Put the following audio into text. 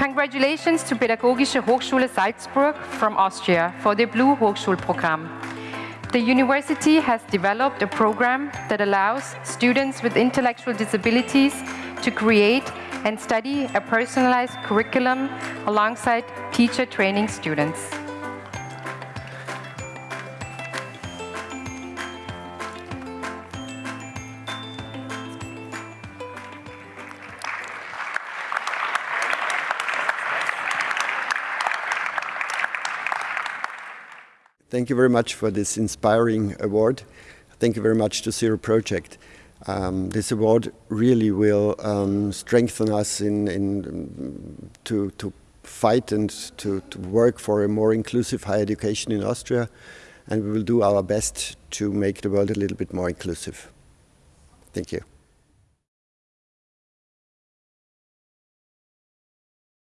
Congratulations to Pädagogische Hochschule Salzburg from Austria for the Blue Hochschulprogramm. The university has developed a program that allows students with intellectual disabilities to create and study a personalized curriculum alongside teacher training students. Thank you very much for this inspiring award. Thank you very much to Zero Project. Um, this award really will um, strengthen us in, in to, to fight and to, to work for a more inclusive higher education in Austria and we will do our best to make the world a little bit more inclusive. Thank you.